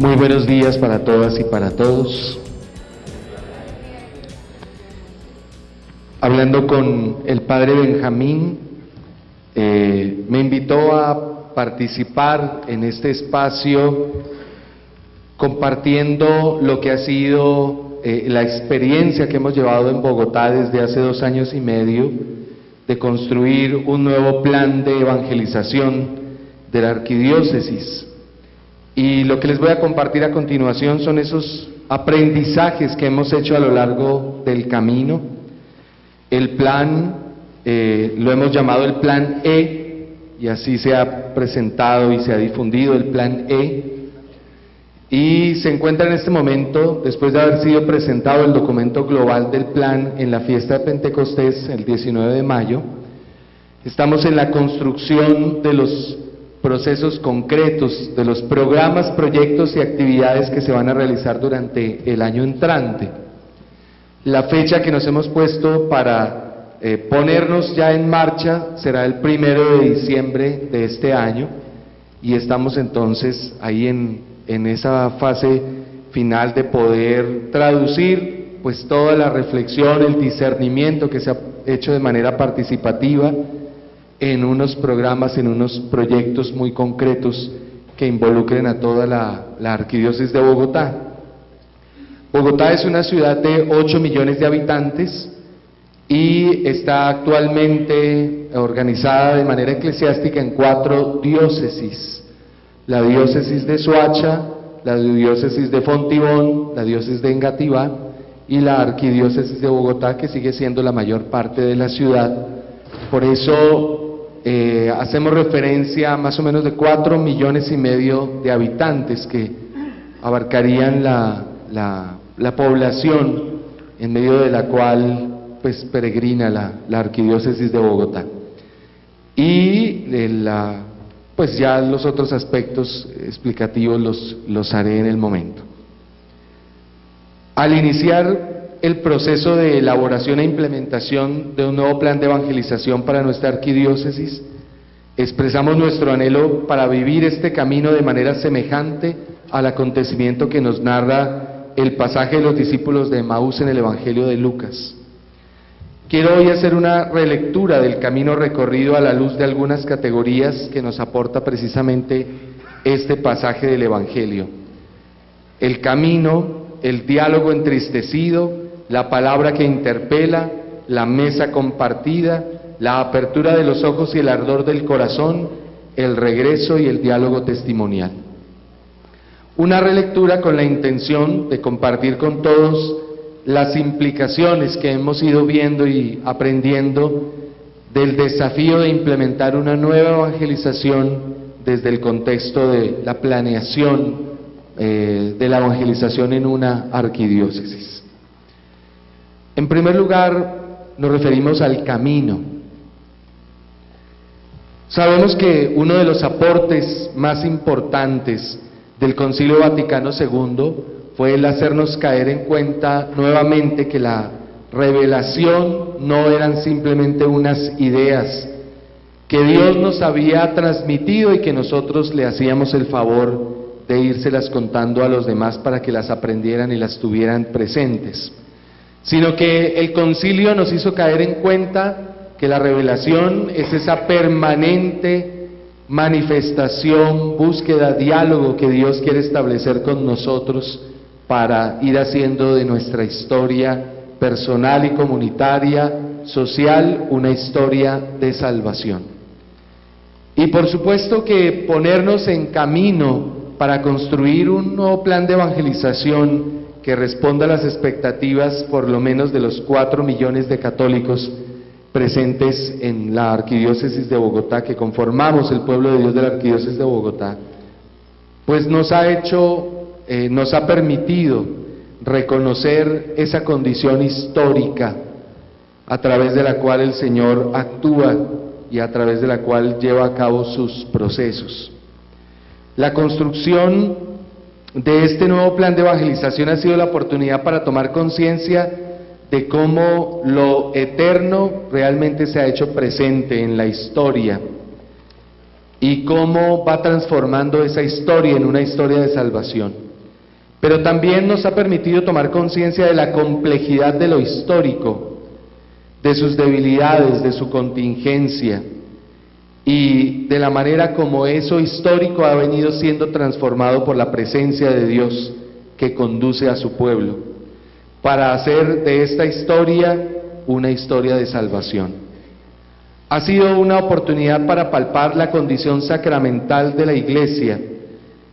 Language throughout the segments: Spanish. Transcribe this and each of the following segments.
Muy buenos días para todas y para todos. Hablando con el padre Benjamín, eh, me invitó a participar en este espacio compartiendo lo que ha sido eh, la experiencia que hemos llevado en Bogotá desde hace dos años y medio de construir un nuevo plan de evangelización de la arquidiócesis. Y lo que les voy a compartir a continuación son esos aprendizajes que hemos hecho a lo largo del camino. El plan eh, lo hemos llamado el plan E, y así se ha presentado y se ha difundido el plan E. Y se encuentra en este momento, después de haber sido presentado el documento global del plan en la fiesta de Pentecostés el 19 de mayo, estamos en la construcción de los procesos concretos, de los programas, proyectos y actividades que se van a realizar durante el año entrante. La fecha que nos hemos puesto para eh, ponernos ya en marcha será el primero de diciembre de este año y estamos entonces ahí en, en esa fase final de poder traducir pues toda la reflexión, el discernimiento que se ha hecho de manera participativa, en unos programas, en unos proyectos muy concretos que involucren a toda la, arquidiócesis de Bogotá. Bogotá es una ciudad de 8 millones de habitantes y está actualmente organizada de manera eclesiástica en cuatro diócesis. La diócesis de Soacha, la diócesis de Fontibón, la diócesis de Engativá y la arquidiócesis de Bogotá, que sigue siendo la mayor parte de la ciudad. Por eso eh, hacemos referencia a más o menos de cuatro millones y medio de habitantes que abarcarían la, la, población en medio de la cual pues peregrina la, la arquidiócesis de Bogotá. Y la, pues ya los otros aspectos explicativos los, los haré en el momento. Al iniciar el proceso de elaboración e implementación de un nuevo plan de evangelización para nuestra arquidiócesis, expresamos nuestro anhelo para vivir este camino de manera semejante al acontecimiento que nos narra el pasaje de los discípulos de Maús en el Evangelio de Lucas. Quiero hoy hacer una relectura del camino recorrido a la luz de algunas categorías que nos aporta precisamente este pasaje del Evangelio. El camino, el diálogo entristecido, la palabra que interpela, la mesa compartida, la apertura de los ojos y el ardor del corazón, el regreso y el diálogo testimonial. Una relectura con la intención de compartir con todos las implicaciones que hemos ido viendo y aprendiendo del desafío de implementar una nueva evangelización desde el contexto de la planeación eh, de la evangelización en una arquidiócesis. En primer lugar, nos referimos al camino. Sabemos que uno de los aportes más importantes del Concilio Vaticano II fue el hacernos caer en cuenta nuevamente que la revelación no eran simplemente unas ideas que Dios nos había transmitido y que nosotros le hacíamos el favor de írselas contando a los demás para que las aprendieran y las tuvieran presentes sino que el concilio nos hizo caer en cuenta que la revelación es esa permanente manifestación, búsqueda, diálogo que Dios quiere establecer con nosotros para ir haciendo de nuestra historia personal y comunitaria, social, una historia de salvación. Y por supuesto que ponernos en camino para construir un nuevo plan de evangelización que responda a las expectativas por lo menos de los cuatro millones de católicos presentes en la arquidiócesis de Bogotá, que conformamos el pueblo de Dios de la arquidiócesis de Bogotá, pues nos ha hecho, eh, nos ha permitido reconocer esa condición histórica a través de la cual el Señor actúa y a través de la cual lleva a cabo sus procesos. La construcción de este nuevo plan de evangelización ha sido la oportunidad para tomar conciencia de cómo lo eterno realmente se ha hecho presente en la historia. y cómo va transformando esa historia en una historia de salvación. Pero también nos ha permitido tomar conciencia de la complejidad de lo histórico, de sus debilidades, de su contingencia y de la manera como eso histórico ha venido siendo transformado por la presencia de Dios que conduce a su pueblo, para hacer de esta historia una historia de salvación. Ha sido una oportunidad para palpar la condición sacramental de la Iglesia,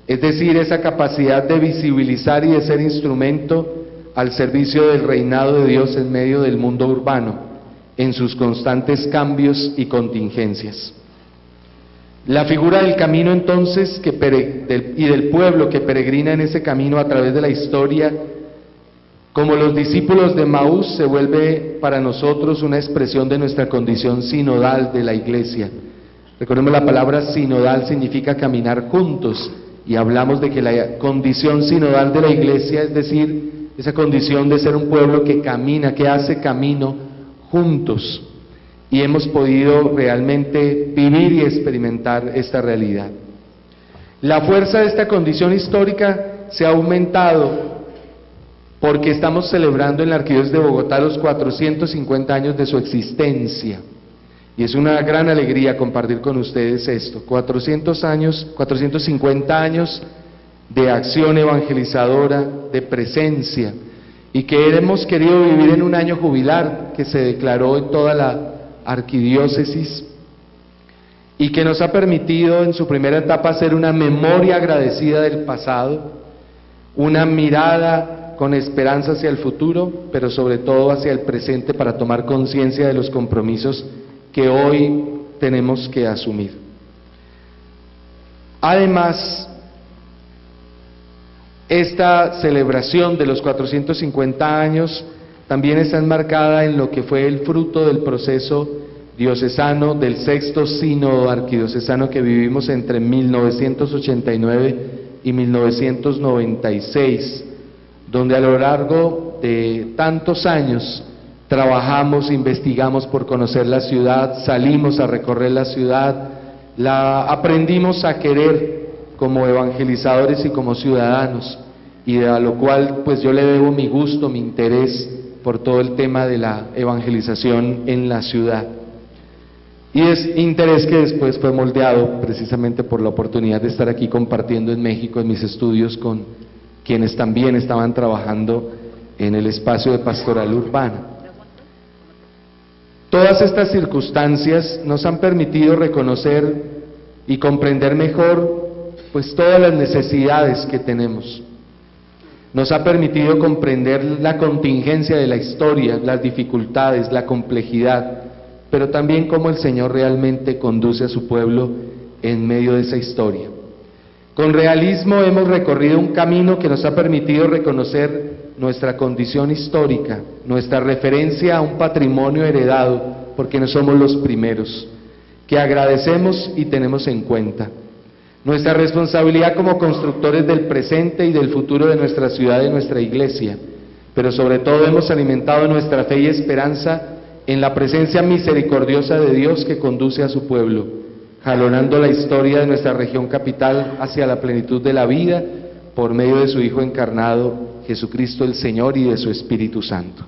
es decir, esa capacidad de visibilizar y de ser instrumento al servicio del reinado de Dios en medio del mundo urbano, en sus constantes cambios y contingencias. La figura del camino entonces que y del pueblo que peregrina en ese camino a través de la historia como los discípulos de Maús se vuelve para nosotros una expresión de nuestra condición sinodal de la iglesia. Recordemos la palabra sinodal significa caminar juntos y hablamos de que la condición sinodal de la iglesia es decir, esa condición de ser un pueblo que camina, que hace camino juntos. Y hemos podido realmente vivir y experimentar esta realidad. La fuerza de esta condición histórica se ha aumentado porque estamos celebrando en la Arquidiócesis de Bogotá los 450 años de su existencia. Y es una gran alegría compartir con ustedes esto. 400 años, 450 años de acción evangelizadora, de presencia, y que hemos querido vivir en un año jubilar que se declaró en toda la arquidiócesis y que nos ha permitido en su primera etapa hacer una memoria agradecida del pasado, una mirada con esperanza hacia el futuro, pero sobre todo hacia el presente para tomar conciencia de los compromisos que hoy tenemos que asumir. Además, esta celebración de los 450 años también está enmarcada en lo que fue el fruto del proceso diocesano del sexto sínodo arquidiocesano que vivimos entre 1989 y 1996 donde a lo largo de tantos años trabajamos, investigamos por conocer la ciudad, salimos a recorrer la ciudad, la aprendimos a querer como evangelizadores y como ciudadanos, y a lo cual pues yo le debo mi gusto, mi interés por todo el tema de la evangelización en la ciudad. Y es interés que después fue moldeado precisamente por la oportunidad de estar aquí compartiendo en México en mis estudios con quienes también estaban trabajando en el espacio de pastoral urbana. Todas estas circunstancias nos han permitido reconocer y comprender mejor pues todas las necesidades que tenemos. Nos ha permitido comprender la contingencia de la historia, las dificultades, la complejidad, pero también cómo el Señor realmente conduce a su pueblo en medio de esa historia. Con realismo hemos recorrido un camino que nos ha permitido reconocer nuestra condición histórica, nuestra referencia a un patrimonio heredado, porque no somos los primeros, que agradecemos y tenemos en cuenta. Nuestra responsabilidad como constructores del presente y del futuro de nuestra ciudad y nuestra iglesia, pero sobre todo hemos alimentado nuestra fe y esperanza en la presencia misericordiosa de Dios que conduce a su pueblo jalonando la historia de nuestra región capital hacia la plenitud de la vida por medio de su Hijo encarnado, Jesucristo el Señor y de su Espíritu Santo.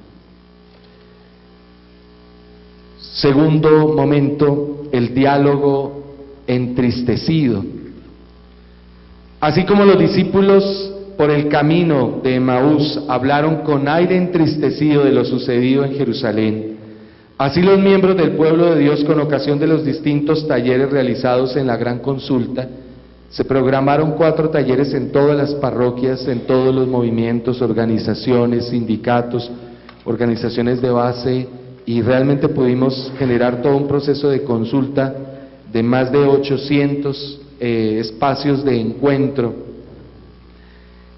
Segundo momento, el diálogo entristecido. Así como los discípulos por el camino de Emaús hablaron con aire entristecido de lo sucedido en Jerusalén, Así los miembros del pueblo de Dios, con ocasión de los distintos talleres realizados en la gran consulta, se programaron cuatro talleres en todas las parroquias, en todos los movimientos, organizaciones, sindicatos, organizaciones de base, y realmente pudimos generar todo un proceso de consulta de más de 800 eh, espacios de encuentro,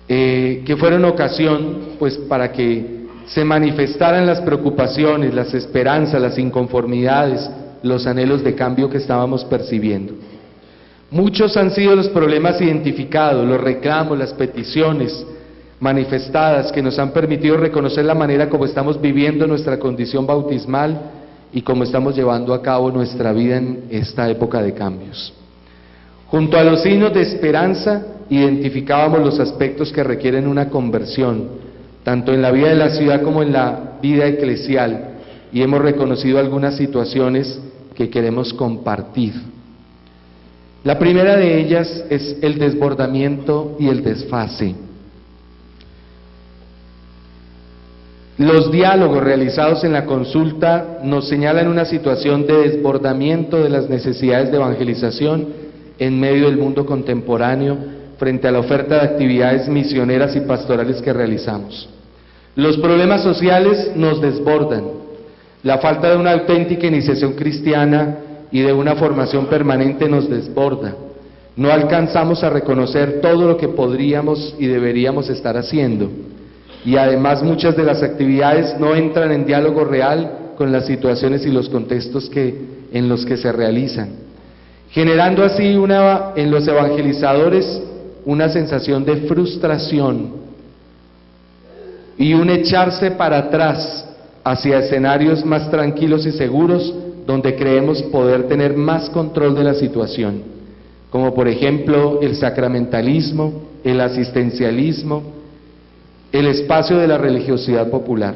eh, que fueron ocasión pues para que se manifestaran las preocupaciones, las esperanzas, las inconformidades, los anhelos de cambio que estábamos percibiendo. Muchos han sido los problemas identificados, los reclamos, las peticiones manifestadas que nos han permitido reconocer la manera como estamos viviendo nuestra condición bautismal y cómo estamos llevando a cabo nuestra vida en esta época de cambios. Junto a los signos de esperanza, identificábamos los aspectos que requieren una conversión, tanto en la vida de la ciudad como en la vida eclesial, y hemos reconocido algunas situaciones que queremos compartir. La primera de ellas es el desbordamiento y el desfase. Los diálogos realizados en la consulta nos señalan una situación de desbordamiento de las necesidades de evangelización en medio del mundo contemporáneo frente a la oferta de actividades misioneras y pastorales que realizamos. Los problemas sociales nos desbordan. La falta de una auténtica iniciación cristiana y de una formación permanente nos desborda. No alcanzamos a reconocer todo lo que podríamos y deberíamos estar haciendo y además muchas de las actividades no entran en diálogo real con las situaciones y los contextos en los que se realizan, generando así en los evangelizadores una sensación de frustración y un echarse para atrás hacia escenarios más tranquilos y seguros donde creemos poder tener más control de la situación, como por ejemplo el sacramentalismo, el asistencialismo, el espacio de la religiosidad popular,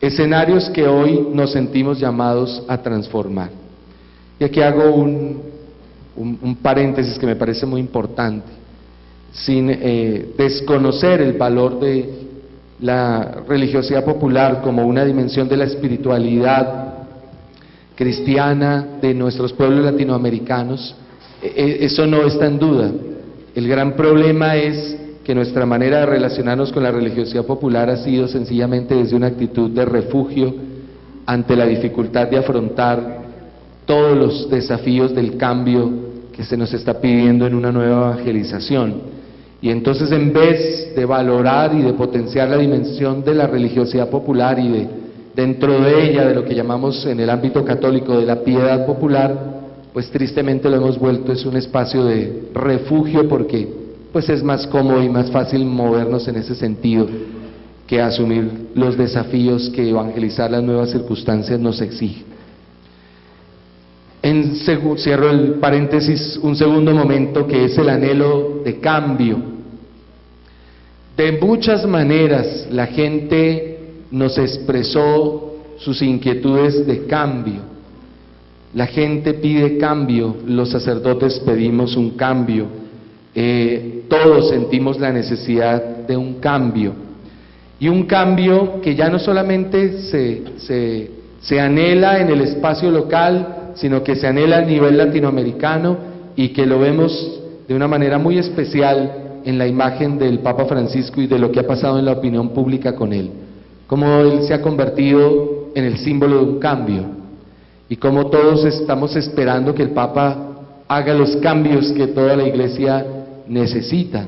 escenarios que hoy nos sentimos llamados a transformar. Y aquí hago un, paréntesis que me parece muy importante, sin eh, desconocer el valor de la religiosidad popular como una dimensión de la espiritualidad cristiana de nuestros pueblos latinoamericanos, e, e, eso no está en duda. El gran problema es que nuestra manera de relacionarnos con la religiosidad popular ha sido sencillamente desde una actitud de refugio ante la dificultad de afrontar todos los desafíos del cambio que se nos está pidiendo en una nueva evangelización. Y entonces en vez de valorar y de potenciar la dimensión de la religiosidad popular y de dentro de ella de lo que llamamos en el ámbito católico de la piedad popular, pues tristemente lo hemos vuelto es un espacio de refugio porque pues es más cómodo y más fácil movernos en ese sentido que asumir los desafíos que evangelizar las nuevas circunstancias nos exige. Cierro el paréntesis un segundo momento que es el anhelo de cambio. De muchas maneras la gente nos expresó sus inquietudes de cambio. La gente pide cambio, los sacerdotes pedimos un cambio, eh, todos sentimos la necesidad de un cambio. Y un cambio que ya no solamente se, se, se anhela en el espacio local, sino que se anhela a nivel latinoamericano y que lo vemos de una manera muy especial en la imagen del Papa Francisco y de lo que ha pasado en la opinión pública con él. Cómo él se ha convertido en el símbolo de un cambio y cómo todos estamos esperando que el Papa haga los cambios que toda la Iglesia necesita.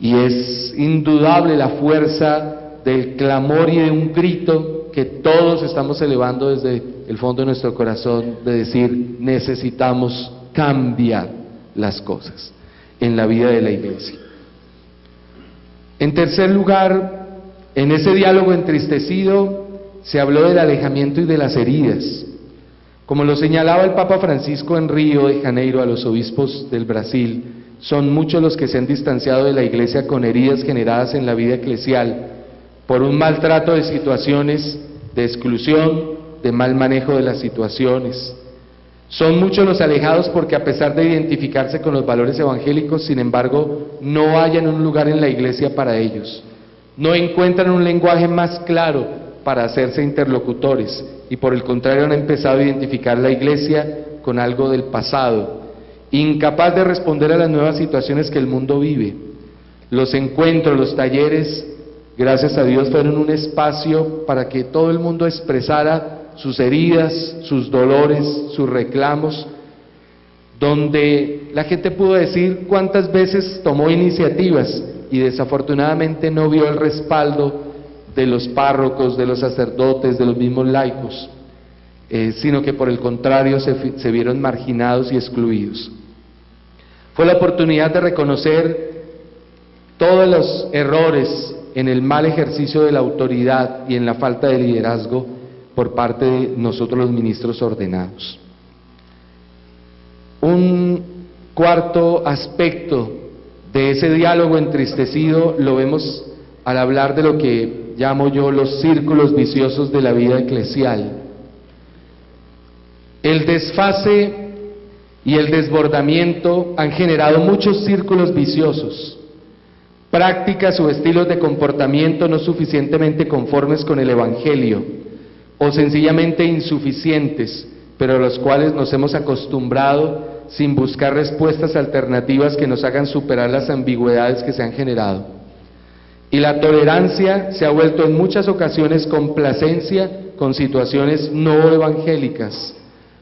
Y es indudable la fuerza del clamor y de un grito que todos estamos elevando desde el fondo de nuestro corazón de decir necesitamos cambiar las cosas en la vida de la iglesia. En tercer lugar, en ese diálogo entristecido se habló del alejamiento y de las heridas. Como lo señalaba el Papa Francisco en Río de Janeiro a los obispos del Brasil, son muchos los que se han distanciado de la iglesia con heridas generadas en la vida eclesial por un maltrato de situaciones de exclusión, de mal manejo de las situaciones. Son muchos los alejados porque a pesar de identificarse con los valores evangélicos, sin embargo, no hallan un lugar en la iglesia para ellos. No encuentran un lenguaje más claro para hacerse interlocutores y por el contrario han empezado a identificar la iglesia con algo del pasado, incapaz de responder a las nuevas situaciones que el mundo vive. Los encuentros, los talleres, gracias a Dios, fueron un espacio para que todo el mundo expresara sus heridas, sus dolores, sus reclamos, donde la gente pudo decir cuántas veces tomó iniciativas y desafortunadamente no vio el respaldo de los párrocos, de los sacerdotes, de los mismos laicos, eh, sino que por el contrario se vieron marginados y excluidos. Fue la oportunidad de reconocer todos los errores en el mal ejercicio de la autoridad y en la falta de liderazgo por parte de nosotros los ministros ordenados. Un cuarto aspecto de ese diálogo entristecido lo vemos al hablar de lo que llamo yo los círculos viciosos de la vida eclesial. El desfase y el desbordamiento han generado muchos círculos viciosos, prácticas o estilos de comportamiento no suficientemente conformes con el Evangelio o sencillamente insuficientes, pero a los cuales nos hemos acostumbrado sin buscar respuestas alternativas que nos hagan superar las ambigüedades que se han generado. Y la tolerancia se ha vuelto en muchas ocasiones complacencia con situaciones no evangélicas,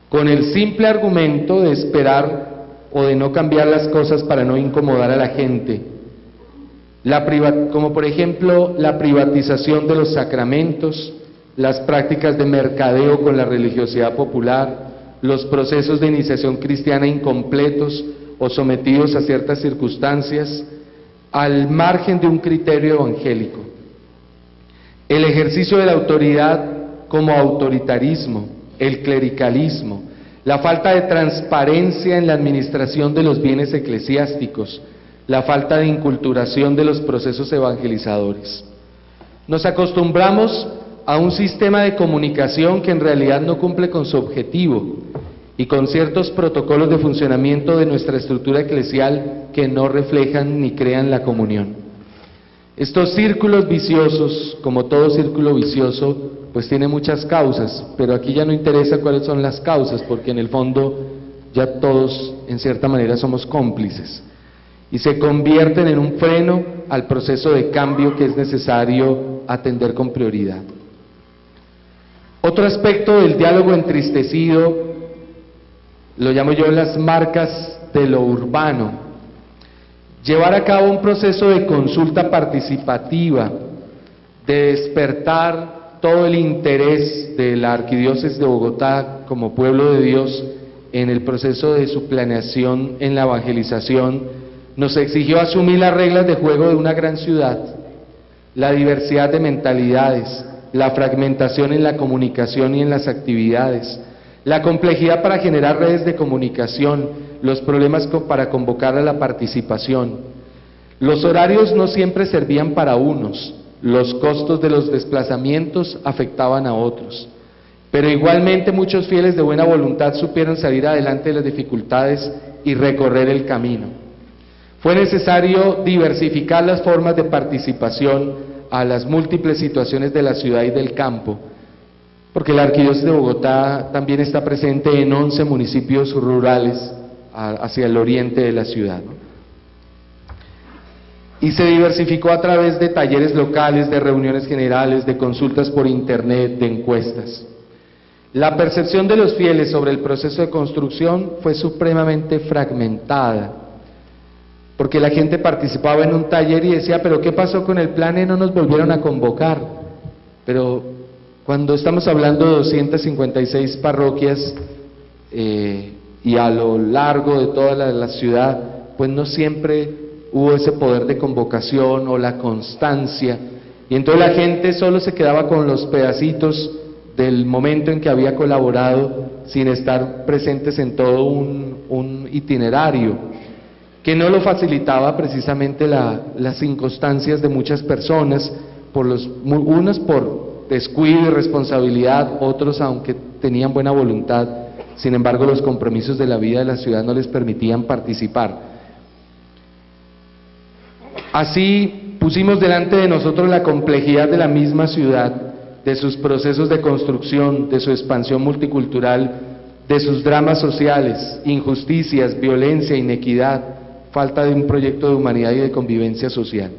con el simple argumento de esperar o de no cambiar las cosas para no incomodar a la gente. como por ejemplo la privatización de los sacramentos, las prácticas de mercadeo con la religiosidad popular, los procesos de iniciación cristiana incompletos o sometidos a ciertas circunstancias, al margen de un criterio evangélico. El ejercicio de la autoridad como autoritarismo, el clericalismo, la falta de transparencia en la administración de los bienes eclesiásticos, la falta de inculturación de los procesos evangelizadores. Nos acostumbramos a un sistema de comunicación que en realidad no cumple con su objetivo y con ciertos protocolos de funcionamiento de nuestra estructura eclesial que no reflejan ni crean la comunión. Estos círculos viciosos, como todo círculo vicioso, pues tiene muchas causas, pero aquí ya no interesa cuáles son las causas, porque en el fondo ya todos, en cierta manera, somos cómplices. Y se convierten en un freno al proceso de cambio que es necesario atender con prioridad. Otro aspecto del diálogo entristecido lo llamo yo las marcas de lo urbano. Llevar a cabo un proceso de consulta participativa, de despertar todo el interés de la Arquidiócesis de Bogotá como pueblo de Dios en el proceso de su planeación en la evangelización, nos exigió asumir las reglas de juego de una gran ciudad, la diversidad de mentalidades, la fragmentación en la comunicación y en las actividades, la complejidad para generar redes de comunicación, los problemas para convocar a la participación. Los horarios no siempre servían para unos, los costos de los desplazamientos afectaban a otros. Pero igualmente muchos fieles de buena voluntad supieron salir adelante de las dificultades y recorrer el camino. Fue necesario diversificar las formas de participación a las múltiples situaciones de la ciudad y del campo, porque la Arquidiócesis de Bogotá también está presente en 11 municipios rurales hacia el oriente de la ciudad. Y se diversificó a través de talleres locales, de reuniones generales, de consultas por internet, de encuestas. La percepción de los fieles sobre el proceso de construcción fue supremamente fragmentada porque la gente participaba en un taller y decía, pero ¿qué pasó con el plan y no nos volvieron a convocar? Pero cuando estamos hablando de 256 parroquias eh, y a lo largo de toda la, ciudad, pues no siempre hubo ese poder de convocación o la constancia. Y entonces la gente solo se quedaba con los pedacitos del momento en que había colaborado sin estar presentes en todo un itinerario que no lo facilitaba precisamente las circunstancias de muchas personas, por unas por descuido y responsabilidad, otros aunque tenían buena voluntad, sin embargo los compromisos de la vida de la ciudad no les permitían participar. Así pusimos delante de nosotros la complejidad de la misma ciudad, de sus procesos de construcción, de su expansión multicultural, de sus dramas sociales, injusticias, violencia, inequidad, falta de un proyecto de humanidad y de convivencia social.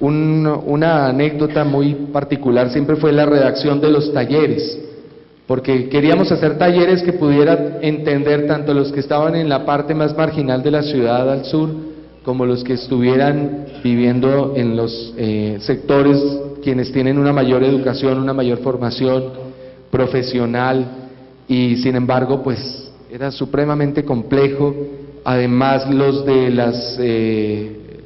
una anécdota muy particular siempre fue la redacción de los talleres, porque queríamos hacer talleres que pudieran entender tanto los que estaban en la parte más marginal de la ciudad al sur, como los que estuvieran viviendo en los eh, sectores quienes tienen una mayor educación, una mayor formación profesional, y sin embargo, pues era supremamente complejo además los de las, eh,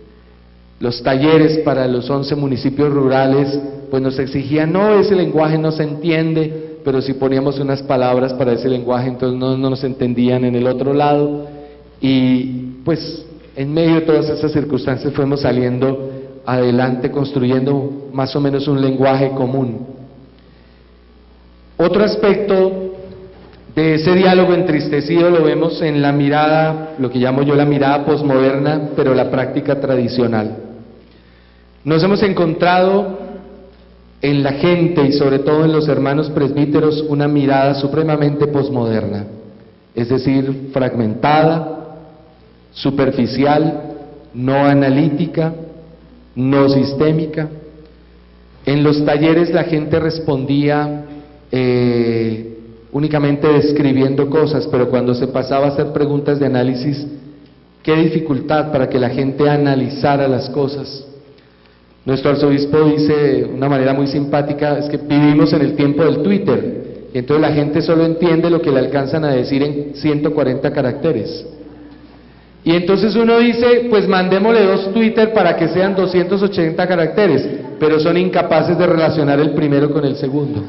los talleres para los 11 municipios rurales, pues nos exigían, no, ese lenguaje no se entiende, pero si poníamos unas palabras para ese lenguaje, entonces no, no nos entendían en el otro lado. y pues en medio de todas esas circunstancias fuimos saliendo adelante construyendo más o menos un lenguaje común. Otro aspecto de ese diálogo entristecido lo vemos en la mirada, lo que llamo yo la mirada posmoderna, pero la práctica tradicional. Nos hemos encontrado en la gente y sobre todo en los hermanos presbíteros una mirada supremamente posmoderna, es decir, fragmentada, superficial, no analítica, no sistémica. En los talleres la gente respondía eh, únicamente describiendo cosas, pero cuando se pasaba a hacer preguntas de análisis, qué dificultad para que la gente analizara las cosas. Nuestro arzobispo dice de una manera muy simpática, es que vivimos en el tiempo del Twitter, y entonces la gente solo entiende lo que le alcanzan a decir en 140 caracteres. Y entonces uno dice, pues mandémosle dos Twitter para que sean 280 caracteres, pero son incapaces de relacionar el primero con el segundo.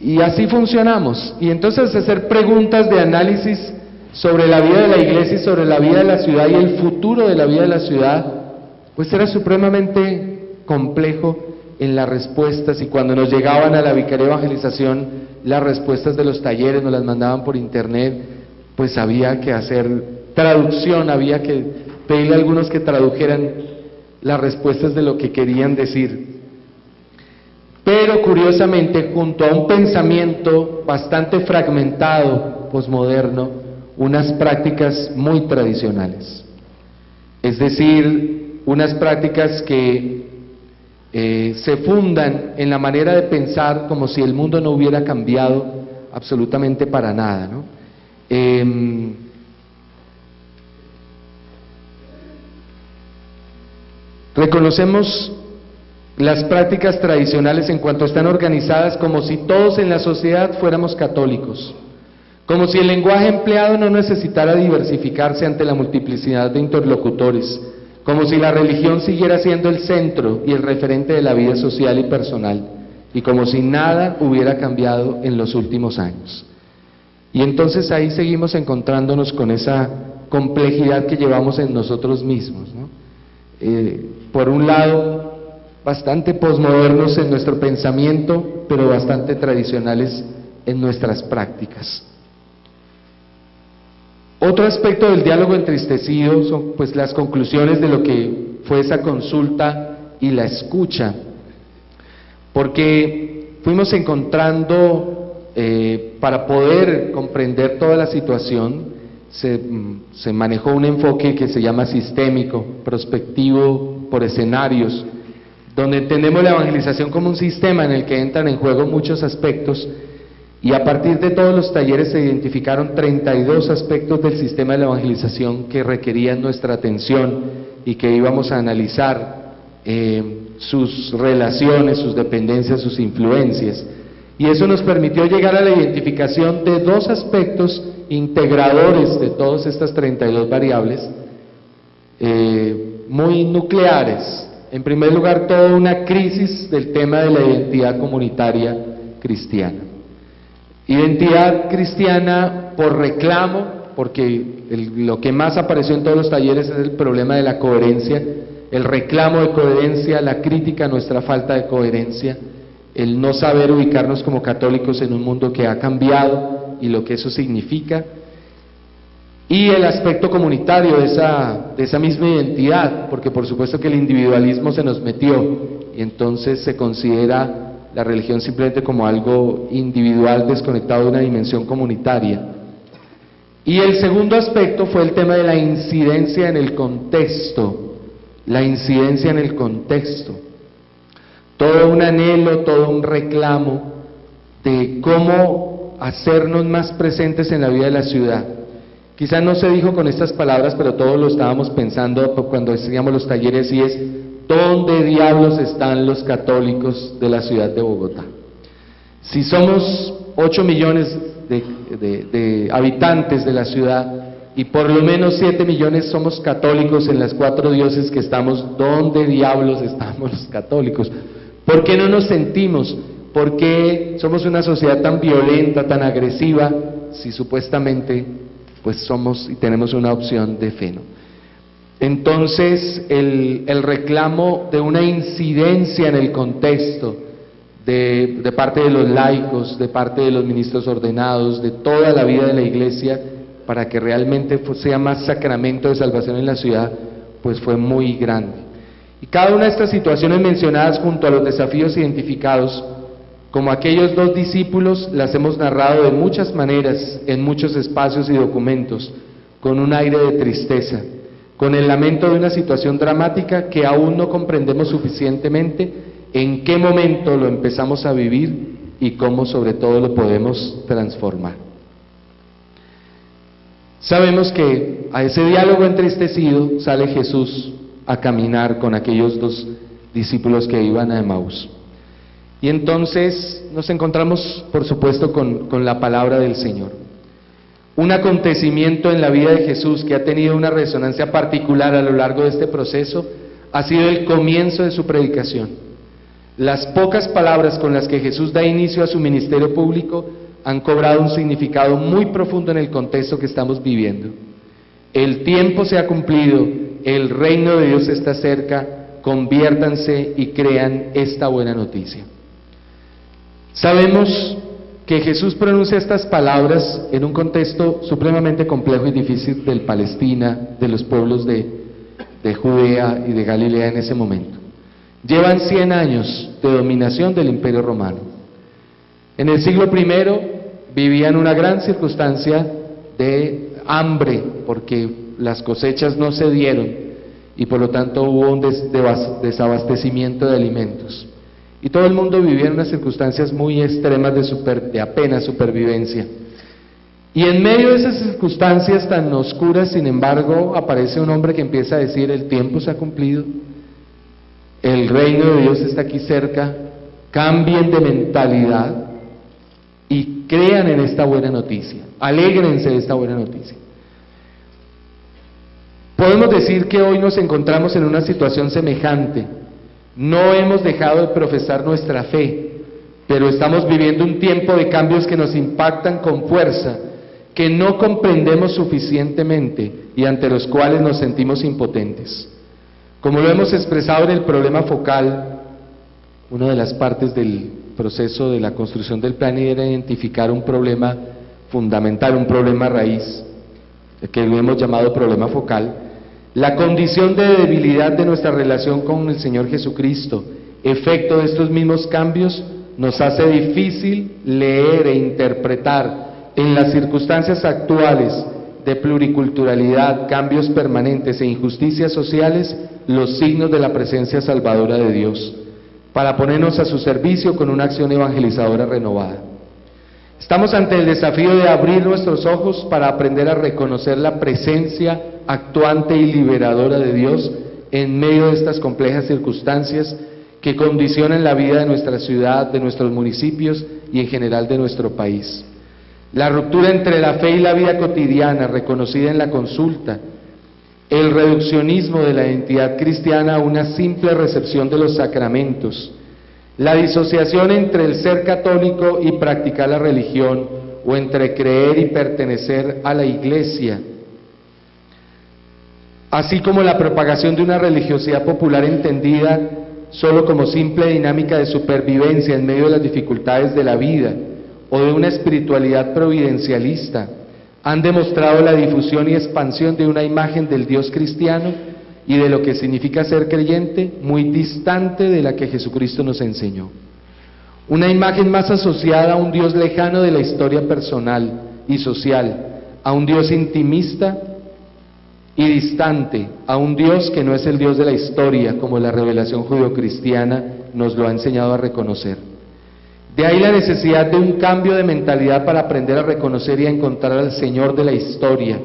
Y así funcionamos. Y entonces hacer preguntas de análisis sobre la vida de la iglesia y sobre la vida de la ciudad y el futuro de la vida de la ciudad, pues era supremamente complejo en las respuestas y cuando nos llegaban a la vicaría de evangelización, las respuestas de los talleres nos las mandaban por internet pues había que hacer traducción, había que pedirle a algunos que tradujeran las respuestas de lo que querían decir. Pero curiosamente, junto a un pensamiento bastante fragmentado, posmoderno, unas prácticas muy tradicionales. Es decir, unas prácticas que eh, se fundan en la manera de pensar como si el mundo no hubiera cambiado absolutamente para nada. Em, reconocemos las prácticas tradicionales en cuanto están organizadas como si todos en la sociedad fuéramos católicos, como si el lenguaje empleado no necesitara diversificarse ante la multiplicidad de interlocutores, como si la religión siguiera siendo el centro y el referente de la vida social y personal, y como si nada hubiera cambiado en los últimos años. Y entonces ahí seguimos encontrándonos con esa complejidad que llevamos en nosotros mismos. Eh, por un lado, bastante posmodernos en nuestro pensamiento, pero bastante tradicionales en nuestras prácticas. Otro aspecto del diálogo entristecido son pues las conclusiones de lo que fue esa consulta y la escucha, porque fuimos encontrando eh, para poder comprender toda la situación, mm, se, manejó un enfoque que se llama sistémico, prospectivo por escenarios, donde entendemos la evangelización como un sistema en el que entran en juego muchos aspectos y a partir de todos los talleres se identificaron 32 aspectos del sistema de la evangelización que requerían nuestra atención y que íbamos a analizar eh, sus relaciones, sus dependencias, sus influencias. Y eso nos permitió llegar a la identificación de dos aspectos integradores de todas estas 32 variables, eh, muy nucleares. En primer lugar, toda una crisis del tema de la identidad comunitaria cristiana. Identidad cristiana por reclamo, porque lo que más apareció en todos los talleres es el problema de la coherencia, el reclamo de coherencia, la crítica a nuestra falta de coherencia el no saber ubicarnos como católicos en un mundo que ha cambiado y lo que eso significa, y el aspecto comunitario de esa, de esa misma identidad, porque por supuesto que el individualismo se nos metió y entonces se considera la religión simplemente como algo individual desconectado de una dimensión comunitaria. Y el segundo aspecto fue el tema de la incidencia en el contexto, la incidencia en el contexto todo un anhelo, todo un reclamo de cómo hacernos más presentes en la vida de la ciudad. Quizás no se dijo con estas palabras, pero todos lo estábamos pensando cuando hacíamos los talleres y es, ¿dónde diablos están los católicos de la ciudad de Bogotá? Si somos 8 millones de, de habitantes de la ciudad y por lo menos 7 millones somos católicos en las cuatro dioses que estamos, ¿dónde diablos estamos los católicos? ¿Por qué no nos sentimos? ¿Por qué somos una sociedad tan violenta, tan agresiva, si supuestamente pues somos y tenemos una opción de fe. Entonces, el, el, reclamo de una incidencia en el contexto de, de parte de los laicos, de parte de los ministros ordenados, de toda la vida de la iglesia, para que realmente sea más sacramento de salvación en la ciudad, pues fue muy grande. Y cada una de estas situaciones mencionadas junto a los desafíos identificados, como aquellos dos discípulos, las hemos narrado de muchas maneras en muchos espacios y documentos, con un aire de tristeza, con el lamento de una situación dramática que aún no comprendemos suficientemente en qué momento lo empezamos a vivir y cómo sobre todo lo podemos transformar. Sabemos que a ese diálogo entristecido sale Jesús a caminar con aquellos dos discípulos que iban a Emmaus. Y entonces nos encontramos, por supuesto, con, la palabra del Señor. Un acontecimiento en la vida de Jesús que ha tenido una resonancia particular a lo largo de este proceso ha sido el comienzo de su predicación. Las pocas palabras con las que Jesús da inicio a su ministerio público han cobrado un significado muy profundo en el contexto que estamos viviendo. El tiempo se ha cumplido, el reino de Dios está cerca, conviértanse y crean esta buena noticia. Sabemos que Jesús pronuncia estas palabras en un contexto supremamente complejo y difícil del Palestina, de los pueblos de, de Judea y de Galilea en ese momento. Llevan 100 años de dominación del imperio romano. En el siglo I vivían una gran circunstancia de hambre porque las cosechas no se dieron y por lo tanto hubo un desabastecimiento de alimentos. Y todo el mundo vivía en unas circunstancias muy extremas de, apenas supervivencia. Y en medio de esas circunstancias tan oscuras, sin embargo, aparece un hombre que empieza a decir, el tiempo se ha cumplido, el reino de Dios está aquí cerca, cambien de mentalidad, y crean en esta buena noticia, alégrense de esta buena noticia. Podemos decir que hoy nos encontramos en una situación semejante. No hemos dejado de profesar nuestra fe, pero estamos viviendo un tiempo de cambios que nos impactan con fuerza, que no comprendemos suficientemente y ante los cuales nos sentimos impotentes. Como lo hemos expresado en el problema focal, una de las partes del proceso de la construcción del plan era identificar un problema fundamental, un problema raíz, que lo hemos llamado problema focal, la condición de debilidad de nuestra relación con el Señor Jesucristo, efecto de estos mismos cambios, nos hace difícil leer e interpretar en las circunstancias actuales de pluriculturalidad, cambios permanentes e injusticias sociales los signos de la presencia salvadora de Dios para ponernos a su servicio con una acción evangelizadora renovada. Estamos ante el desafío de abrir nuestros ojos para aprender a reconocer la presencia actuante y liberadora de Dios en medio de estas complejas circunstancias que condicionan la vida de nuestra ciudad, de nuestros municipios y en general de nuestro país. La ruptura entre la fe y la vida cotidiana reconocida en la consulta, el reduccionismo de la identidad cristiana a una simple recepción de los sacramentos, la disociación entre el ser católico y practicar la religión, o entre creer y pertenecer a la iglesia, así como la propagación de una religiosidad popular entendida solo como simple dinámica de supervivencia en medio de las dificultades de la vida, o de una espiritualidad providencialista, han demostrado la difusión y expansión de una imagen del Dios cristiano y de lo que significa ser creyente muy distante de la que Jesucristo nos enseñó. Una imagen más asociada a un Dios lejano de la historia personal y social, a un Dios intimista y distante, a un Dios que no es el Dios de la historia como la revelación judio-cristiana nos lo ha enseñado a reconocer. De ahí la necesidad de un cambio de mentalidad para aprender a reconocer y a encontrar al Señor de la historia,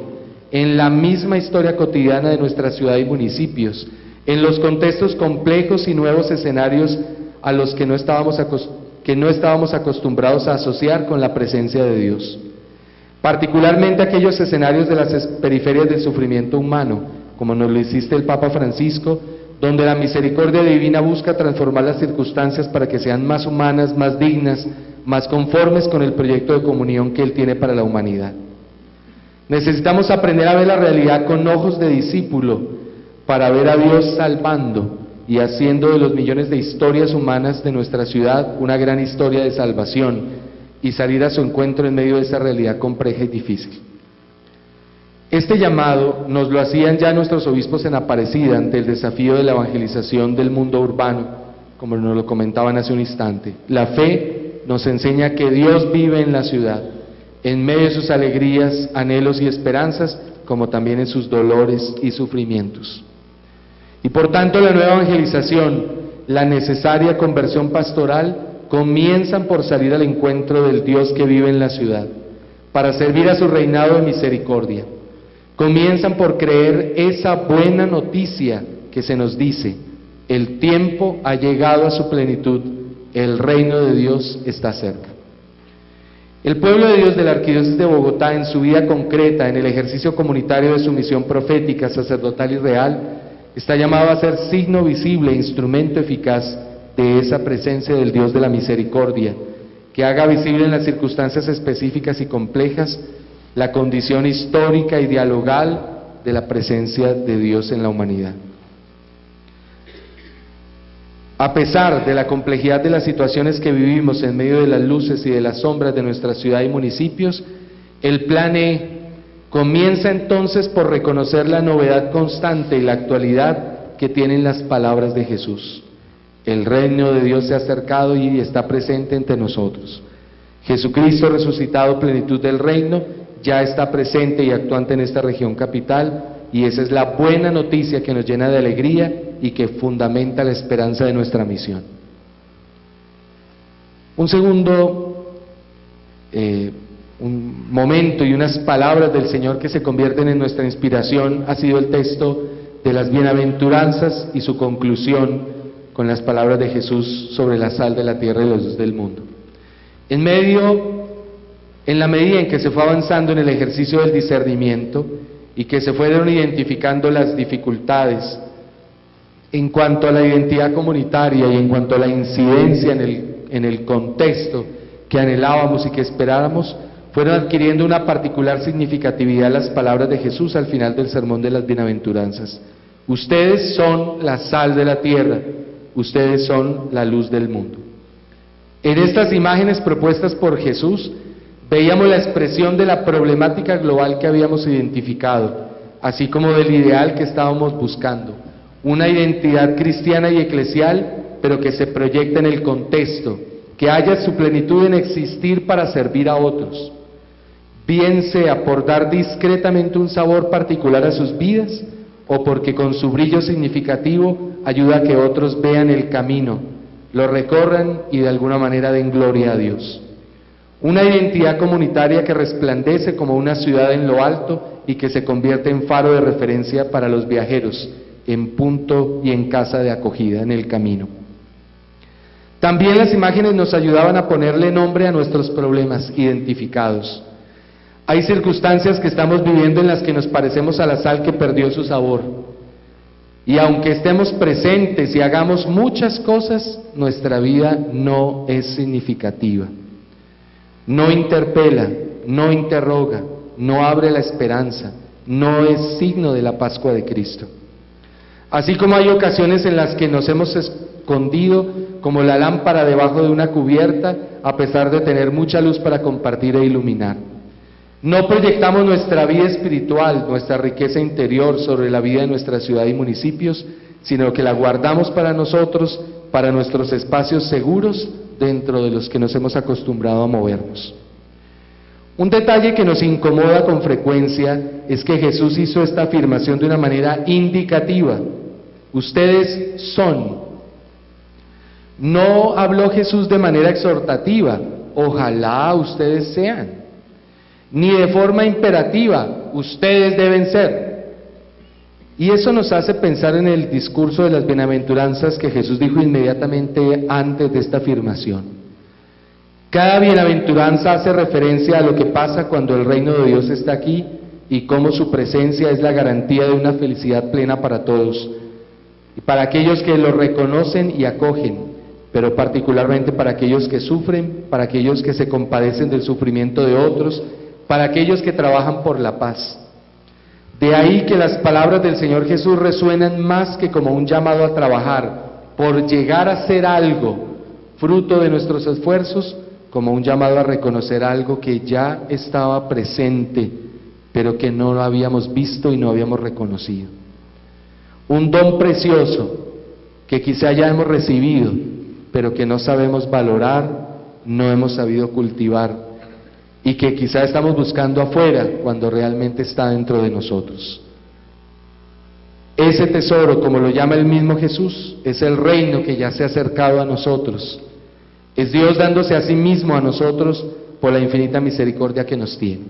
en la misma historia cotidiana de nuestra ciudad y municipios, en los contextos complejos y nuevos escenarios a los que no estábamos, que no estábamos acostumbrados a asociar con la presencia de Dios. Particularmente aquellos escenarios de las periferias del sufrimiento humano, como nos lo hiciste el Papa Francisco, donde la misericordia divina busca transformar las circunstancias para que sean más humanas, más dignas, más conformes con el proyecto de comunión que Él tiene para la humanidad. Necesitamos aprender a ver la realidad con ojos de discípulo para ver a Dios salvando y haciendo de los millones de historias humanas de nuestra ciudad una gran historia de salvación y salir a su encuentro en medio de esa realidad compleja y difícil. Este llamado nos lo hacían ya nuestros obispos en Aparecida ante el desafío de la evangelización del mundo urbano, como nos lo comentaban hace un instante. La fe nos enseña que Dios vive en la ciudad, en medio de sus alegrías, anhelos y esperanzas, como también en sus dolores y sufrimientos. Y por tanto la nueva evangelización, la necesaria conversión pastoral, comienzan por salir al encuentro del Dios que vive en la ciudad, para servir a su reinado de misericordia. Comienzan por creer esa buena noticia que se nos dice, el tiempo ha llegado a su plenitud, el reino de Dios está cerca. El pueblo de Dios de la Arquidiócesis de Bogotá en su vida concreta, en el ejercicio comunitario de su misión profética, sacerdotal y real, está llamado a ser signo visible, instrumento eficaz de esa presencia del Dios de la misericordia, que haga visible en las circunstancias específicas y complejas la condición histórica y dialogal de la presencia de Dios en la humanidad. A pesar de la complejidad de las situaciones que vivimos en medio de las luces y de las sombras de nuestra ciudad y municipios, el plan E comienza entonces por reconocer la novedad constante y la actualidad que tienen las palabras de Jesús. El reino de Dios se ha acercado y está presente entre nosotros. Jesucristo resucitado, plenitud del reino, ya está presente y actuante en esta región capital y esa es la buena noticia que nos llena de alegría y que fundamenta la esperanza de nuestra misión. Un segundo eh, un momento y unas palabras del Señor que se convierten en nuestra inspiración ha sido el texto de las bienaventuranzas y su conclusión con las palabras de Jesús sobre la sal de la tierra y los del mundo. En medio, en la medida en que se fue avanzando en el ejercicio del discernimiento y que se fueron identificando las dificultades en cuanto a la identidad comunitaria y en cuanto a la incidencia en el, en el contexto que anhelábamos y que esperábamos, fueron adquiriendo una particular significatividad las palabras de Jesús al final del sermón de las bienaventuranzas. Ustedes son la sal de la tierra ustedes son la luz del mundo. En estas imágenes propuestas por Jesús veíamos la expresión de la problemática global que habíamos identificado, así como del ideal que estábamos buscando, una identidad cristiana y eclesial, pero que se proyecta en el contexto, que haya su plenitud en existir para servir a otros, bien sea por dar discretamente un sabor particular a sus vidas, o porque con su brillo significativo ayuda a que otros vean el camino, lo recorran y de alguna manera den gloria a Dios. Una identidad comunitaria que resplandece como una ciudad en lo alto y que se convierte en faro de referencia para los viajeros, en punto y en casa de acogida en el camino. También las imágenes nos ayudaban a ponerle nombre a nuestros problemas identificados. Hay circunstancias que estamos viviendo en las que nos parecemos a la sal que perdió su sabor. Y aunque estemos presentes y hagamos muchas cosas, nuestra vida no es significativa. No interpela, no interroga, no abre la esperanza, no es signo de la Pascua de Cristo. Así como hay ocasiones en las que nos hemos escondido como la lámpara debajo de una cubierta a pesar de tener mucha luz para compartir e iluminar. No proyectamos nuestra vida espiritual, nuestra riqueza interior sobre la vida de nuestra ciudad y municipios, sino que la guardamos para nosotros, para nuestros espacios seguros dentro de los que nos hemos acostumbrado a movernos. Un detalle que nos incomoda con frecuencia es que Jesús hizo esta afirmación de una manera indicativa. Ustedes son. No habló Jesús de manera exhortativa. Ojalá ustedes sean ni de forma imperativa, ustedes deben ser. Y eso nos hace pensar en el discurso de las bienaventuranzas que Jesús dijo inmediatamente antes de esta afirmación. Cada bienaventuranza hace referencia a lo que pasa cuando el reino de Dios está aquí y cómo su presencia es la garantía de una felicidad plena para todos, y para aquellos que lo reconocen y acogen, pero particularmente para aquellos que sufren, para aquellos que se compadecen del sufrimiento de otros para aquellos que trabajan por la paz. De ahí que las palabras del Señor Jesús resuenan más que como un llamado a trabajar por llegar a ser algo fruto de nuestros esfuerzos, como un llamado a reconocer algo que ya estaba presente, pero que no lo habíamos visto y no habíamos reconocido. Un don precioso que quizá ya hemos recibido, pero que no sabemos valorar, no hemos sabido cultivar y que quizá estamos buscando afuera cuando realmente está dentro de nosotros. Ese tesoro, como lo llama el mismo Jesús, es el reino que ya se ha acercado a nosotros. Es Dios dándose a sí mismo a nosotros por la infinita misericordia que nos tiene.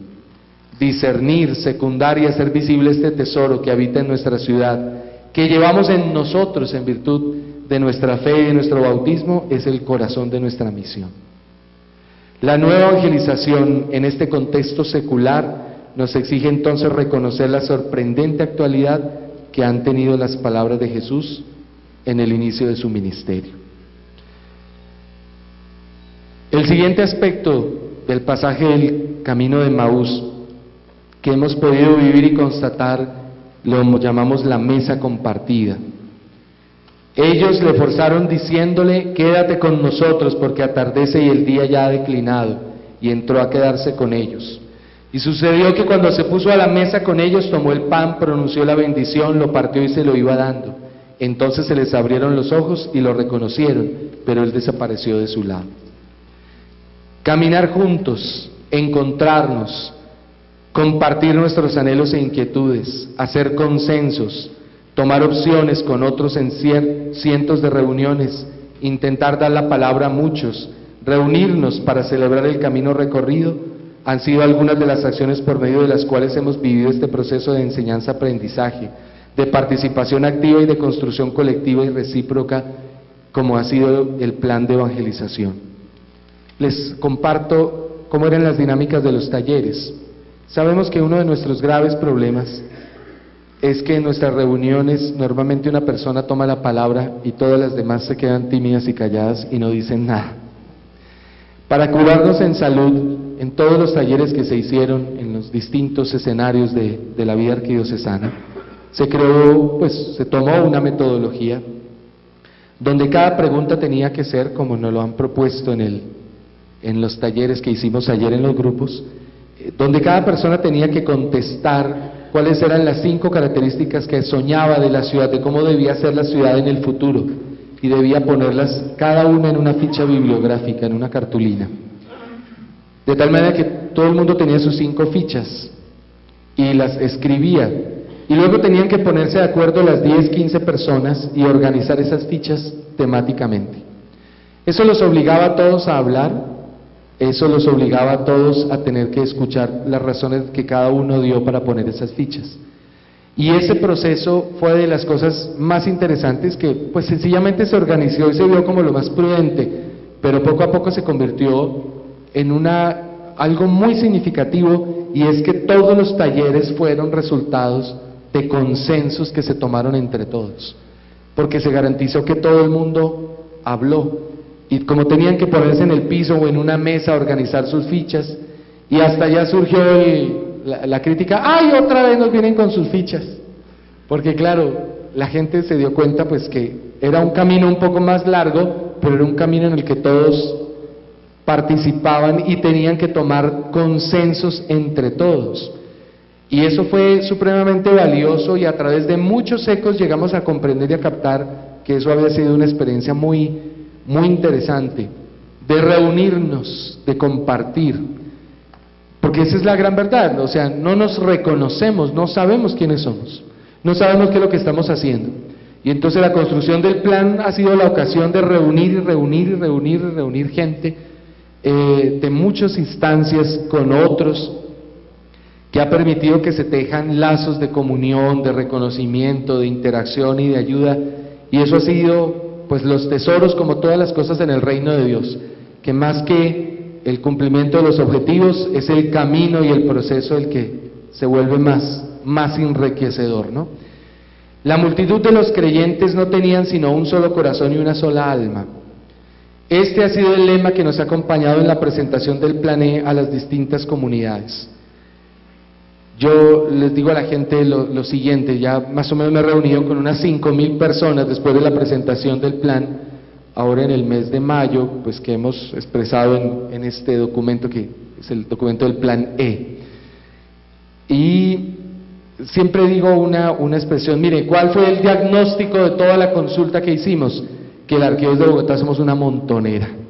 Discernir, secundar y hacer visible este tesoro que habita en nuestra ciudad, que llevamos en nosotros en virtud de nuestra fe y de nuestro bautismo, es el corazón de nuestra misión. La nueva evangelización en este contexto secular nos exige entonces reconocer la sorprendente actualidad que han tenido las palabras de Jesús en el inicio de su ministerio. El siguiente aspecto del pasaje del camino de Maús que hemos podido vivir y constatar lo llamamos la mesa compartida. Ellos le forzaron diciéndole, quédate con nosotros porque atardece y el día ya ha declinado, y entró a quedarse con ellos. Y sucedió que cuando se puso a la mesa con ellos, tomó el pan, pronunció la bendición, lo partió y se lo iba dando. Entonces se les abrieron los ojos y lo reconocieron, pero él desapareció de su lado. Caminar juntos, encontrarnos, compartir nuestros anhelos e inquietudes, hacer consensos, tomar opciones con otros en cientos de reuniones, intentar dar la palabra a muchos, reunirnos para celebrar el camino recorrido, han sido algunas de las acciones por medio de las cuales hemos vivido este proceso de enseñanza-aprendizaje, de participación activa y de construcción colectiva y recíproca, como ha sido el plan de evangelización. Les comparto cómo eran las dinámicas de los talleres. Sabemos que uno de nuestros graves problemas es que en nuestras reuniones normalmente una persona toma la palabra y todas las demás se quedan tímidas y calladas y no dicen nada. Para curarnos en salud, en todos los talleres que se hicieron en los distintos escenarios de, la vida arquidiocesana, se creó, pues se tomó una metodología donde cada pregunta tenía que ser, como nos lo han propuesto en, el, en los talleres que hicimos ayer en los grupos, eh, donde cada persona tenía que contestar cuáles eran las cinco características que soñaba de la ciudad, de cómo debía ser la ciudad en el futuro, y debía ponerlas cada una en una ficha bibliográfica, en una cartulina. De tal manera que todo el mundo tenía sus cinco fichas y las escribía. Y luego tenían que ponerse de acuerdo las 10, 15 personas y organizar esas fichas temáticamente. Eso los obligaba a todos a hablar eso los obligaba a todos a tener que escuchar las razones que cada uno dio para poner esas fichas. Y ese proceso fue de las cosas más interesantes que pues sencillamente se organizó y se vio como lo más prudente, pero poco a poco se convirtió en una algo muy significativo y es que todos los talleres fueron resultados de consensos que se tomaron entre todos, porque se garantizó que todo el mundo habló, y como tenían que ponerse en el piso o en una mesa a organizar sus fichas, y hasta ya surgió la, crítica, ¡ay, otra vez nos vienen con sus fichas! Porque claro, la gente se dio cuenta pues que era un camino un poco más largo, pero era un camino en el que todos participaban y tenían que tomar consensos entre todos. Y eso fue supremamente valioso y a través de muchos ecos llegamos a comprender y a captar que eso había sido una experiencia muy muy interesante de reunirnos, de compartir. Porque esa es la gran verdad, o sea, no nos reconocemos, no sabemos quiénes somos, no sabemos qué es lo que estamos haciendo. Y entonces la construcción del plan ha sido la ocasión de reunir y reunir y reunir y reunir gente eh, de muchas instancias con otros, que ha permitido que se tejan lazos de comunión, de reconocimiento, de interacción y de ayuda. Y eso ha sido pues los tesoros como todas las cosas en el reino de Dios, que más que el cumplimiento de los objetivos es el camino y el proceso el que se vuelve más, más enriquecedor, ¿no? La multitud de los creyentes no tenían sino un solo corazón y una sola alma. Este ha sido el lema que nos ha acompañado en la presentación del plané a las distintas comunidades. Yo les digo a la gente lo, siguiente, ya más o menos me reunido con unas 5.000 personas después de la presentación del plan, ahora en el mes de mayo, pues que hemos expresado en, este documento que es el documento del plan E. Y siempre digo una, una expresión, mire, ¿cuál fue el diagnóstico de toda la consulta que hicimos? Que el arqueo de Bogotá somos una montonera.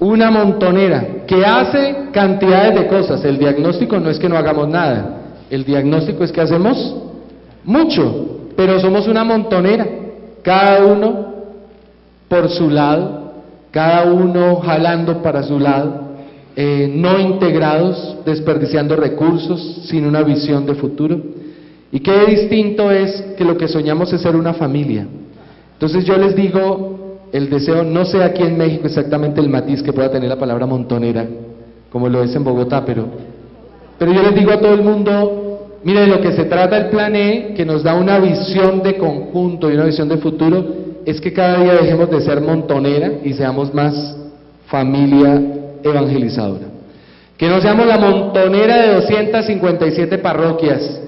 Una montonera que hace cantidades de cosas. El diagnóstico no es que no hagamos nada. El diagnóstico es que hacemos mucho, pero somos una montonera. Cada uno por su lado, cada uno jalando para su lado eh, no integrados, desperdiciando recursos, sin una visión de futuro. Y qué distinto es que lo que soñamos es ser una familia. Entonces yo les digo, el deseo, no sé aquí en México exactamente el matiz que pueda tener la palabra montonera, como lo es en Bogotá, pero, pero yo les digo a todo el mundo, mire, de lo que se trata el plan E, que nos da una visión de conjunto y una visión de futuro, es que cada día dejemos de ser montonera y seamos más familia evangelizadora. Que no seamos la montonera de 257 parroquias,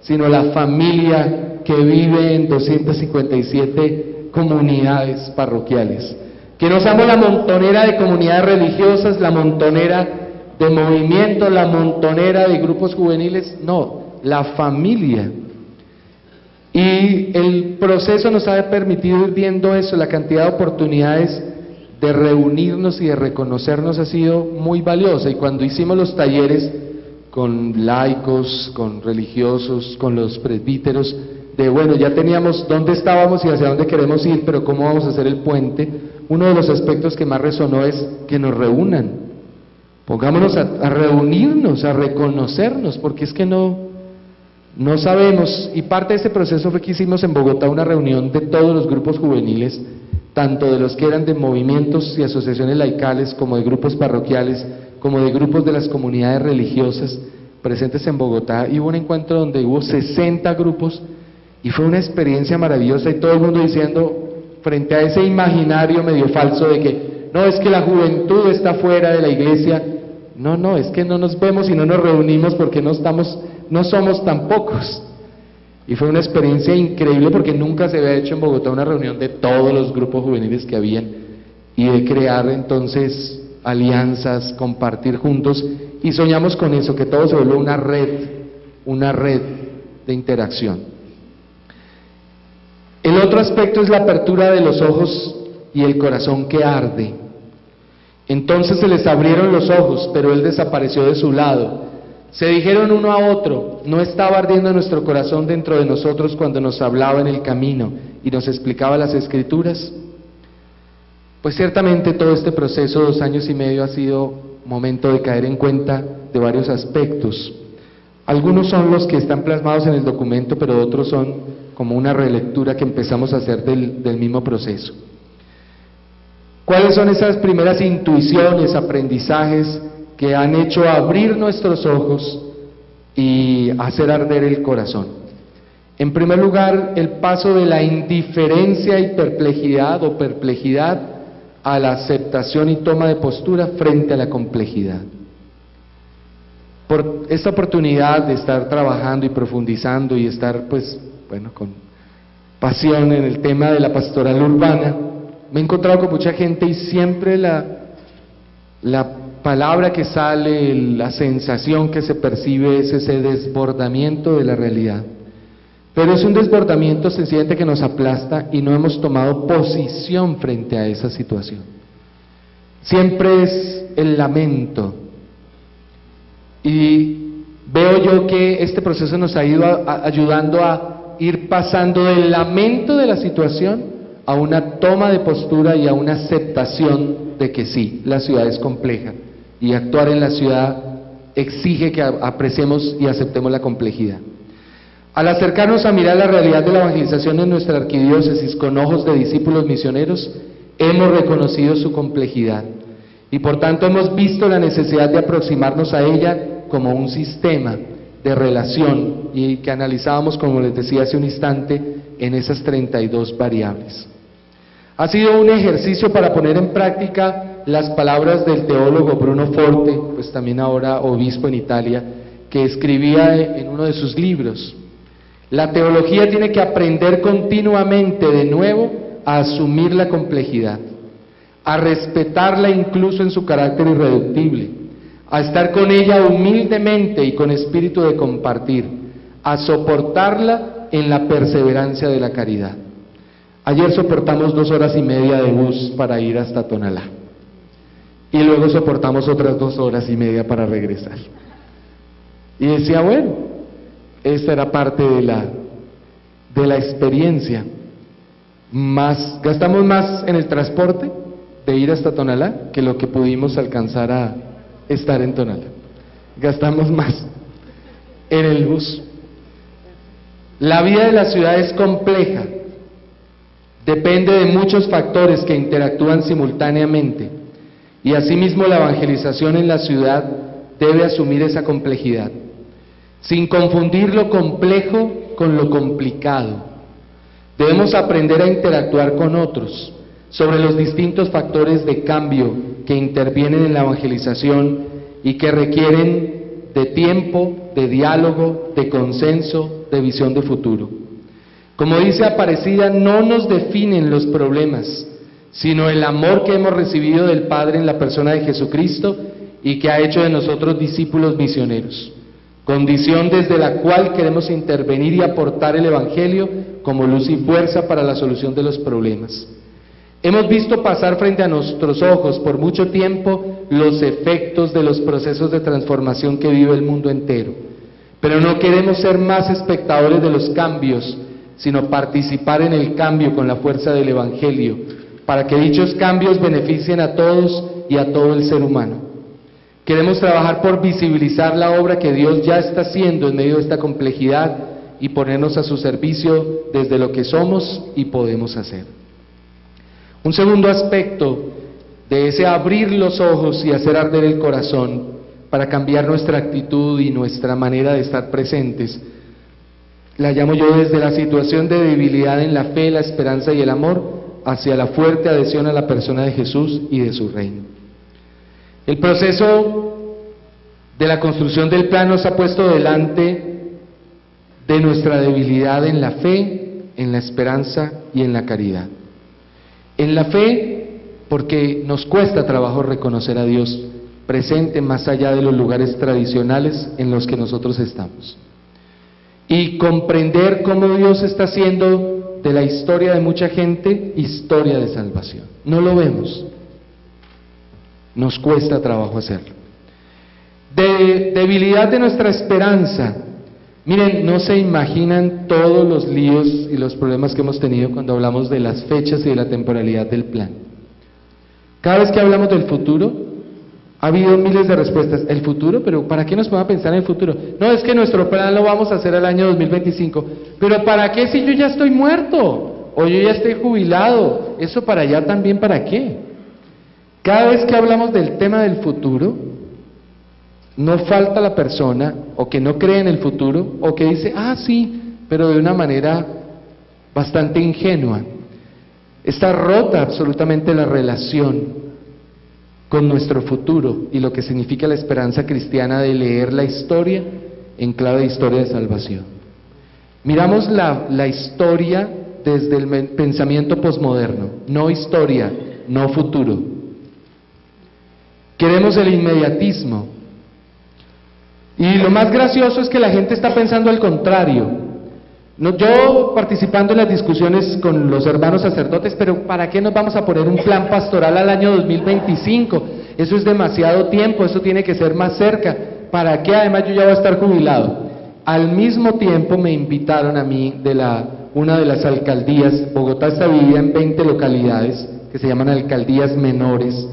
sino la familia que vive en 257 comunidades parroquiales. Que no seamos la montonera de comunidades religiosas, la montonera de movimientos, la montonera de grupos juveniles, no, la familia. Y el proceso nos ha permitido ir viendo eso, la cantidad de oportunidades de reunirnos y de reconocernos ha sido muy valiosa. Y cuando hicimos los talleres con laicos, con religiosos, con los presbíteros, de bueno, ya teníamos dónde estábamos y hacia dónde queremos ir, pero cómo vamos a hacer el puente, uno de los aspectos que más resonó es que nos reúnan. Pongámonos a, reunirnos, a reconocernos, porque es que no, no sabemos. Y parte de este proceso fue que hicimos en Bogotá una reunión de todos los grupos juveniles tanto de los que eran de movimientos y asociaciones laicales, como de grupos parroquiales, como de grupos de las comunidades religiosas presentes en Bogotá. Y hubo un encuentro donde hubo 60 grupos y fue una experiencia maravillosa y todo el mundo diciendo, frente a ese imaginario medio falso de que no es que la juventud está fuera de la iglesia, no, no, es que no nos vemos y no nos reunimos porque no estamos, no somos tan pocos. Y fue una experiencia increíble porque nunca se había hecho en Bogotá una reunión de todos los grupos juveniles que habían y de crear entonces alianzas, compartir juntos y soñamos con eso, que todo se vuelva una red, una red de interacción. El otro aspecto es la apertura de los ojos y el corazón que arde. Entonces se les abrieron los ojos, pero él desapareció de su lado se dijeron uno a otro, no estaba ardiendo nuestro corazón dentro de nosotros cuando nos hablaba en el camino y nos explicaba las escrituras. Pues ciertamente todo este proceso, dos años y medio, ha sido momento de caer en cuenta de varios aspectos. Algunos son los que están plasmados en el documento, pero otros son como una relectura que empezamos a hacer del, mismo proceso. ¿Cuáles son esas primeras intuiciones, aprendizajes que han hecho abrir nuestros ojos y hacer arder el corazón. En primer lugar, el paso de la indiferencia y perplejidad o perplejidad a la aceptación y toma de postura frente a la complejidad. Por esta oportunidad de estar trabajando y profundizando y estar, pues, bueno, con pasión en el tema de la pastoral urbana, me he encontrado con mucha gente y siempre la, la palabra que sale, la sensación que se percibe es ese desbordamiento de la realidad. Pero es un desbordamiento sencillamente que nos aplasta y no hemos tomado posición frente a esa situación. Siempre es el lamento. Y veo yo que este proceso nos ha ido ayudando a ir pasando del lamento de la situación a una toma de postura y a una aceptación de que sí, la ciudad es compleja y actuar en la ciudad exige que apreciemos y aceptemos la complejidad. Al acercarnos a mirar la realidad de la evangelización en nuestra arquidiócesis con ojos de discípulos misioneros, hemos reconocido su complejidad y por tanto hemos visto la necesidad de aproximarnos a ella como un sistema de relación y que analizábamos, como les decía hace un instante, en esas 32 variables. Ha sido un ejercicio para poner en práctica las palabras del teólogo Bruno Forte, pues también ahora obispo en Italia, que escribía en uno de sus libros. La teología tiene que aprender continuamente de nuevo a asumir la complejidad, a respetarla incluso en su carácter irreductible, a estar con ella humildemente y con espíritu de compartir, a soportarla en la perseverancia de la caridad. Ayer soportamos dos horas y media de bus para ir hasta Tonalá y luego soportamos otras dos horas y media para regresar. Y decía, bueno, esta era parte de la, de la experiencia. Más, gastamos más en el transporte de ir hasta Tonalá que lo que pudimos alcanzar a estar en Tonalá. Gastamos más en el bus. La vida de la ciudad es compleja, depende de muchos factores que interactúan simultáneamente y asimismo la evangelización en la ciudad debe asumir esa complejidad, sin confundir lo complejo con lo complicado. Debemos aprender a interactuar con otros sobre los distintos factores de cambio que intervienen en la evangelización y que requieren de tiempo, de diálogo, de consenso, de visión de futuro. Como dice Aparecida, no nos definen los problemas, sino el amor que hemos recibido del Padre en la persona de Jesucristo y que ha hecho de nosotros discípulos misioneros, condición desde la cual queremos intervenir y aportar el Evangelio como luz y fuerza para la solución de los problemas. Hemos visto pasar frente a nuestros ojos por mucho tiempo los efectos de los procesos de transformación que vive el mundo entero, pero no queremos ser más espectadores de los cambios, sino participar en el cambio con la fuerza del Evangelio, para que dichos cambios beneficien a todos y a todo el ser humano. Queremos trabajar por visibilizar la obra que Dios ya está haciendo en medio de esta complejidad y ponernos a su servicio desde lo que somos y podemos hacer. Un segundo aspecto de ese abrir los ojos y hacer arder el corazón para cambiar nuestra actitud y nuestra manera de estar presentes la llamo yo desde la situación de debilidad en la fe, la esperanza y el amor hacia la fuerte adhesión a la persona de Jesús y de su reino. El proceso de la construcción del plan nos ha puesto delante de nuestra debilidad en la fe, en la esperanza y en la caridad. En la fe, porque nos cuesta trabajo reconocer a Dios presente más allá de los lugares tradicionales en los que nosotros estamos y comprender cómo Dios está haciendo de la historia de mucha gente historia de salvación. No lo vemos. Nos cuesta trabajo hacerlo. De debilidad de nuestra esperanza. Miren, no se imaginan todos los líos y los problemas que hemos tenido cuando hablamos de las fechas y de la temporalidad del plan. Cada vez que hablamos del futuro, ha habido miles de respuestas. ¿El futuro? ¿Pero para qué nos podemos pensar en el futuro? No, es que nuestro plan lo vamos a hacer al año 2025. ¿Pero para qué si yo ya estoy muerto? O yo ya estoy jubilado. ¿Eso para allá también para qué? Cada vez que hablamos del tema del futuro, no falta la persona o que no cree en el futuro o que dice, ah, sí, pero de una manera bastante ingenua. Está rota absolutamente la relación con nuestro futuro y lo que significa la esperanza cristiana de leer la historia en clave de historia de salvación. Miramos la, la historia desde el pensamiento posmoderno, no historia, no futuro. Queremos el inmediatismo. Y lo más gracioso es que la gente está pensando al contrario. No, yo participando en las discusiones con los hermanos sacerdotes, pero ¿para qué nos vamos a poner un plan pastoral al año 2025? Eso es demasiado tiempo, eso tiene que ser más cerca. ¿Para qué? Además yo ya voy a estar jubilado. Al mismo tiempo me invitaron a mí de la, una de las alcaldías, Bogotá está dividida en 20 localidades que se llaman alcaldías menores,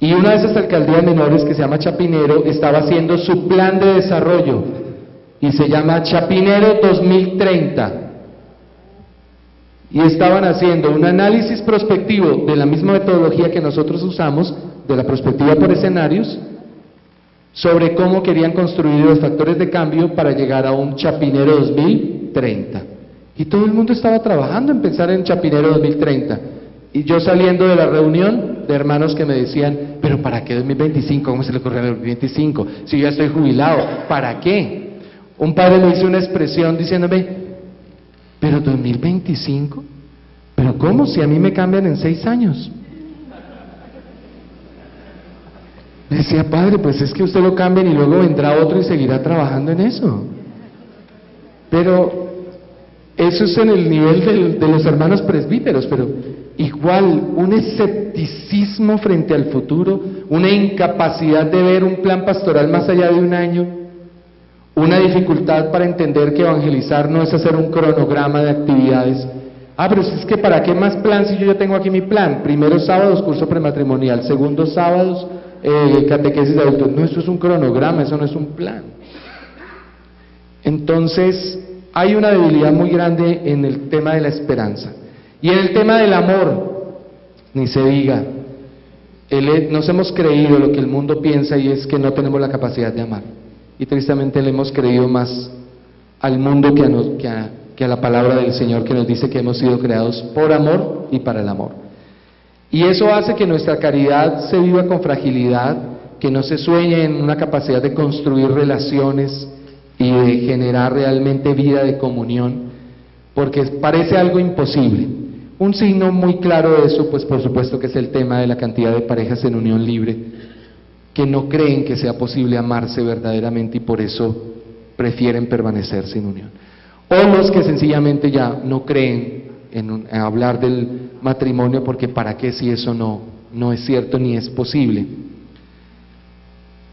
y una de esas alcaldías menores que se llama Chapinero estaba haciendo su plan de desarrollo y se llama Chapinero 2030. Y estaban haciendo un análisis prospectivo de la misma metodología que nosotros usamos, de la perspectiva por escenarios, sobre cómo querían construir los factores de cambio para llegar a un Chapinero 2030. Y todo el mundo estaba trabajando en pensar en Chapinero 2030. Y yo saliendo de la reunión, de hermanos que me decían, pero ¿para qué 2025? ¿Cómo se le ocurrió el 2025? Si yo ya estoy jubilado, ¿para qué? Un padre me hizo una expresión diciéndome, pero 2025, pero ¿cómo si a mí me cambian en seis años? decía, padre, pues es que usted lo cambia y luego vendrá otro y seguirá trabajando en eso. Pero eso es en el nivel de, los hermanos presbíteros, pero igual un escepticismo frente al futuro, una incapacidad de ver un plan pastoral más allá de un año, una dificultad para entender que evangelizar no es hacer un cronograma de actividades. Ah, pero es que ¿para qué más plan si yo ya tengo aquí mi plan? Primero sábados, curso prematrimonial. Segundo sábados, eh, catequesis de adultos. No, eso es un cronograma, eso no es un plan. Entonces, hay una debilidad muy grande en el tema de la esperanza. Y en el tema del amor, ni se diga, nos hemos creído lo que el mundo piensa y es que no tenemos la capacidad de amar. Y tristemente le hemos creído más al mundo que a, que a la palabra del Señor que nos dice que hemos sido creados por amor y para el amor. Y eso hace que nuestra caridad se viva con fragilidad, que no se sueñe en una capacidad de construir relaciones y de generar realmente vida de comunión, porque parece algo imposible. Un signo muy claro de eso, pues por supuesto que es el tema de la cantidad de parejas en unión libre, que no creen que sea posible amarse verdaderamente y por eso prefieren permanecer sin unión. O los que sencillamente ya no creen en, hablar del matrimonio porque para qué si eso no, no es cierto ni es posible.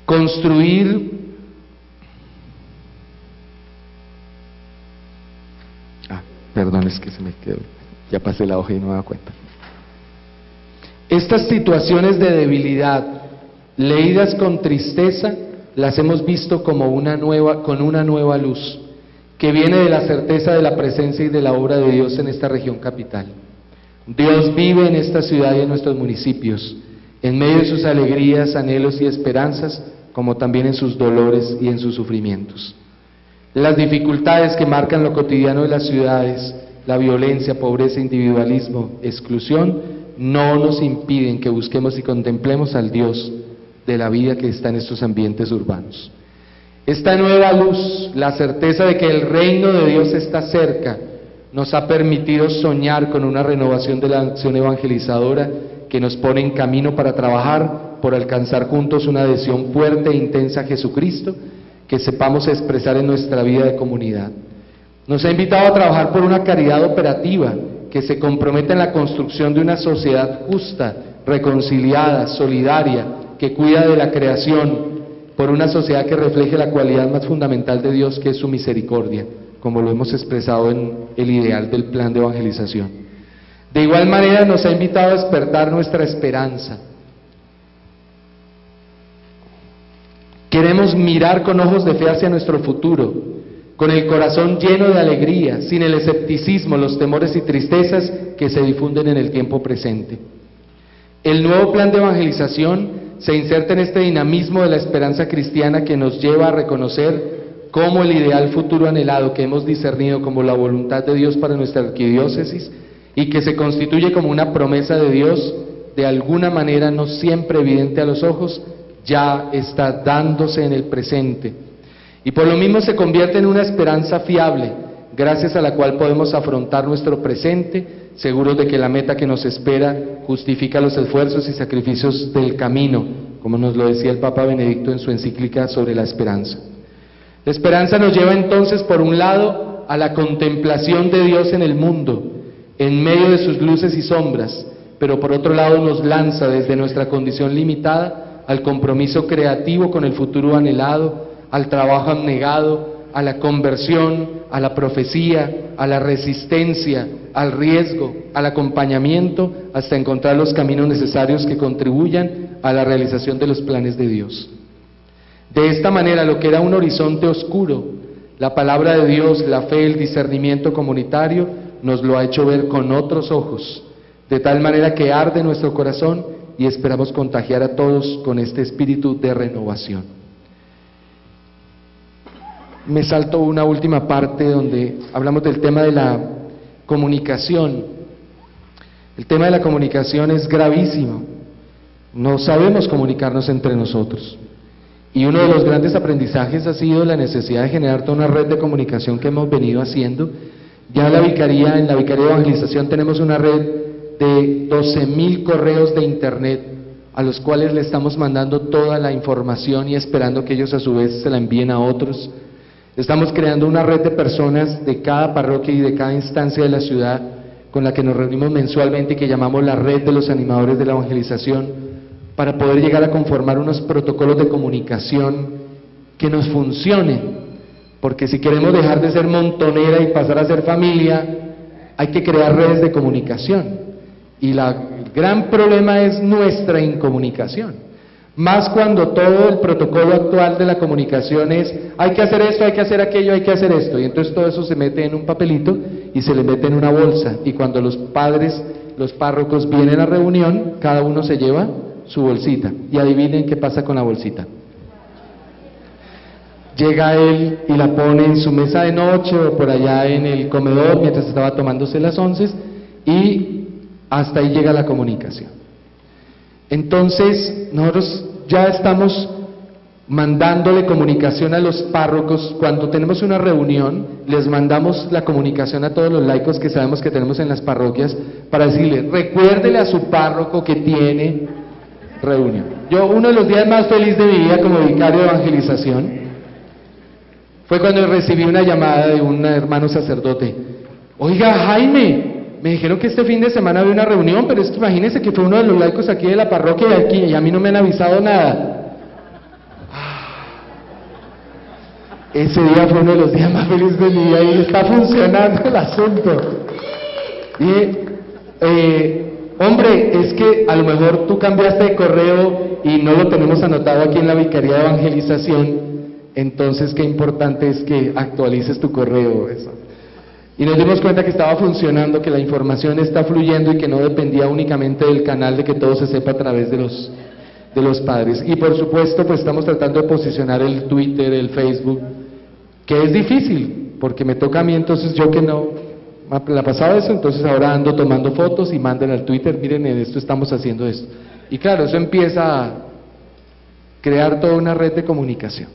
Construir Ah, perdón, es que se me quedó. Ya pasé la hoja y no me da cuenta. Estas situaciones de debilidad, leídas con tristeza, las hemos visto como una nueva, con una nueva luz que viene de la certeza de la presencia y de la obra de Dios en esta región capital. Dios vive en esta ciudad y en nuestros municipios, en medio de sus alegrías, anhelos y esperanzas, como también en sus dolores y en sus sufrimientos. Las dificultades que marcan lo cotidiano de las ciudades, la violencia, pobreza, individualismo, exclusión, no nos impiden que busquemos y contemplemos al Dios de la vida que está en estos ambientes urbanos. Esta nueva luz, la certeza de que el reino de Dios está cerca, nos ha permitido soñar con una renovación de la acción evangelizadora que nos pone en camino para trabajar por alcanzar juntos una adhesión fuerte e intensa a Jesucristo que sepamos expresar en nuestra vida de comunidad. Nos ha invitado a trabajar por una caridad operativa que se comprometa en la construcción de una sociedad justa, reconciliada, solidaria, que cuida de la creación, por una sociedad que refleje la cualidad más fundamental de Dios, que es su misericordia, como lo hemos expresado en el ideal del plan de evangelización. De igual manera nos ha invitado a despertar nuestra esperanza. Queremos mirar con ojos de fe hacia nuestro futuro, con el corazón lleno de alegría, sin el escepticismo, los temores y tristezas que se difunden en el tiempo presente. El nuevo plan de evangelización se inserta en este dinamismo de la esperanza cristiana que nos lleva a reconocer cómo el ideal futuro anhelado que hemos discernido como la voluntad de Dios para nuestra arquidiócesis y que se constituye como una promesa de Dios, de alguna manera no siempre evidente a los ojos, ya está dándose en el presente. Y por lo mismo se convierte en una esperanza fiable, gracias a la cual podemos afrontar nuestro presente seguros de que la meta que nos espera justifica los esfuerzos y sacrificios del camino, como nos lo decía el Papa Benedicto en su encíclica sobre la esperanza. La esperanza nos lleva entonces, por un lado, a la contemplación de Dios en el mundo, en medio de sus luces y sombras, pero por otro lado nos lanza desde nuestra condición limitada al compromiso creativo con el futuro anhelado, al trabajo abnegado, a la conversión, a la profecía, a la resistencia, al riesgo, al acompañamiento, hasta encontrar los caminos necesarios que contribuyan a la realización de los planes de Dios. De esta manera, lo que era un horizonte oscuro, la palabra de Dios, la fe, el discernimiento comunitario, nos lo ha hecho ver con otros ojos, de tal manera que arde nuestro corazón y esperamos contagiar a todos con este espíritu de renovación me salto una última parte donde hablamos del tema de la comunicación. El tema de la comunicación es gravísimo. no sabemos comunicarnos entre nosotros. Y uno de los grandes aprendizajes ha sido la necesidad de generar toda una red de comunicación que hemos venido haciendo. Ya en la vicaría, en la vicaría de evangelización tenemos una red de 12.000 correos de internet a los cuales le estamos mandando toda la información y esperando que ellos a su vez se la envíen a otros. Estamos creando una red de personas de cada parroquia y de cada instancia de la ciudad con la que nos reunimos mensualmente y que llamamos la red de los animadores de la evangelización, para poder llegar a conformar unos protocolos de comunicación que nos funcionen. Porque si queremos dejar de ser montonera y pasar a ser familia, hay que crear redes de comunicación. Y el gran problema es nuestra incomunicación. Más cuando todo el protocolo actual de la comunicación es, hay que hacer esto, hay que hacer aquello, hay que hacer esto. Y entonces todo eso se mete en un papelito y se le mete en una bolsa. Y cuando los padres, los párrocos vienen a reunión, cada uno se lleva su bolsita. Y adivinen qué pasa con la bolsita. Llega él y la pone en su mesa de noche o por allá en el comedor mientras estaba tomándose las once y hasta ahí llega la comunicación. Entonces, nosotros ya estamos mandándole comunicación a los párrocos. Cuando tenemos una reunión, les mandamos la comunicación a todos los laicos que sabemos que tenemos en las parroquias para decirle, recuérdele a su párroco que tiene reunión. Yo, uno de los días más felices de mi vida como vicario de evangelización fue cuando recibí una llamada de un hermano sacerdote. Oiga, Jaime, me dijeron que este fin de semana había una reunión, pero es que imagínense que fue uno de los laicos aquí de la parroquia de aquí y a mí no me han avisado nada. Ah. Ese día fue uno de los días más felices de mi vida y está funcionando el asunto. Eh, hombre, es que a lo mejor tú cambiaste de correo y no lo tenemos anotado aquí en la Vicaría de Evangelización, entonces qué importante es que actualices tu correo. Eso. Y nos dimos cuenta que estaba funcionando, que la información está fluyendo y que no dependía únicamente del canal de que todo se sepa a través de los, de los padres. Y por supuesto, pues estamos tratando de posicionar el Twitter, el Facebook, que es difícil, porque me toca a mí, entonces yo que no, la pasaba eso, entonces ahora ando tomando fotos y mandan al Twitter, miren, en esto estamos haciendo esto. Y claro, eso empieza a crear toda una red de comunicación.